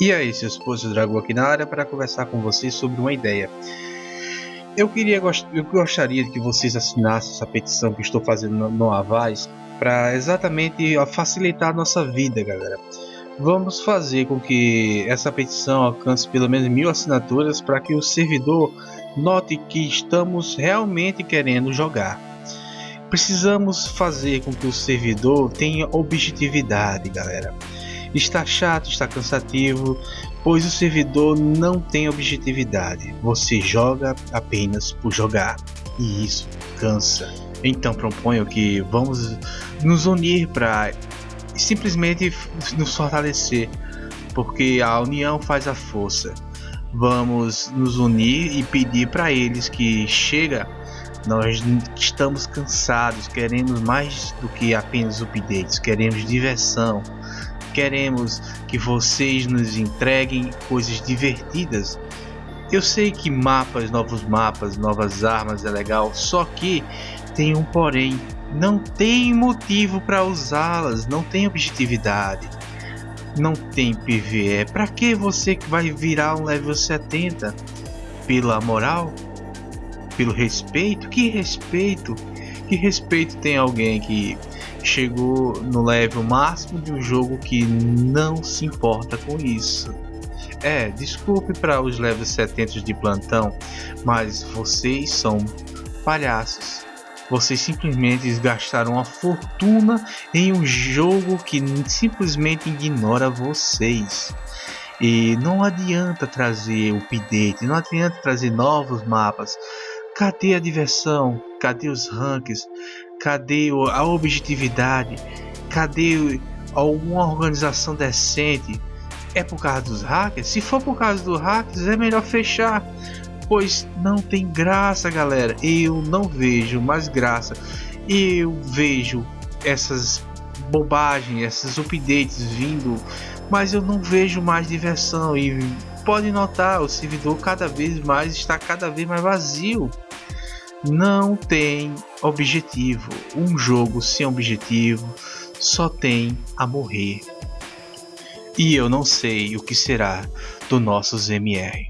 E aí, seus esposo Dragão aqui na área para conversar com vocês sobre uma ideia. Eu queria eu gostaria que vocês assinassem essa petição que estou fazendo no, no Avaz para exatamente facilitar a nossa vida, galera. Vamos fazer com que essa petição alcance pelo menos mil assinaturas para que o servidor note que estamos realmente querendo jogar. Precisamos fazer com que o servidor tenha objetividade, galera. Está chato, está cansativo, pois o servidor não tem objetividade. Você joga apenas por jogar e isso cansa. Então proponho que vamos nos unir para simplesmente nos fortalecer, porque a união faz a força. Vamos nos unir e pedir para eles que chega nós estamos cansados, queremos mais do que apenas updates, queremos diversão, Queremos que vocês nos entreguem coisas divertidas. Eu sei que mapas, novos mapas, novas armas é legal, só que tem um porém. Não tem motivo para usá-las, não tem objetividade, não tem PVE. Para que você vai virar um level 70? Pela moral? Pelo respeito? Que respeito? Que respeito tem alguém que chegou no level máximo de um jogo que não se importa com isso. É, desculpe para os levels 70 de plantão, mas vocês são palhaços. Vocês simplesmente gastaram uma fortuna em um jogo que simplesmente ignora vocês. E não adianta trazer update, não adianta trazer novos mapas. Cadê a diversão? Cadê os ranks? Cadê a objetividade? Cadê alguma organização decente? É por causa dos hackers? Se for por causa dos hackers, é melhor fechar. Pois não tem graça, galera. Eu não vejo mais graça. Eu vejo essas bobagens, esses updates vindo, mas eu não vejo mais diversão. E pode notar, o servidor cada vez mais está cada vez mais vazio não tem objetivo. Um jogo sem objetivo só tem a morrer. E eu não sei o que será do nossos MR.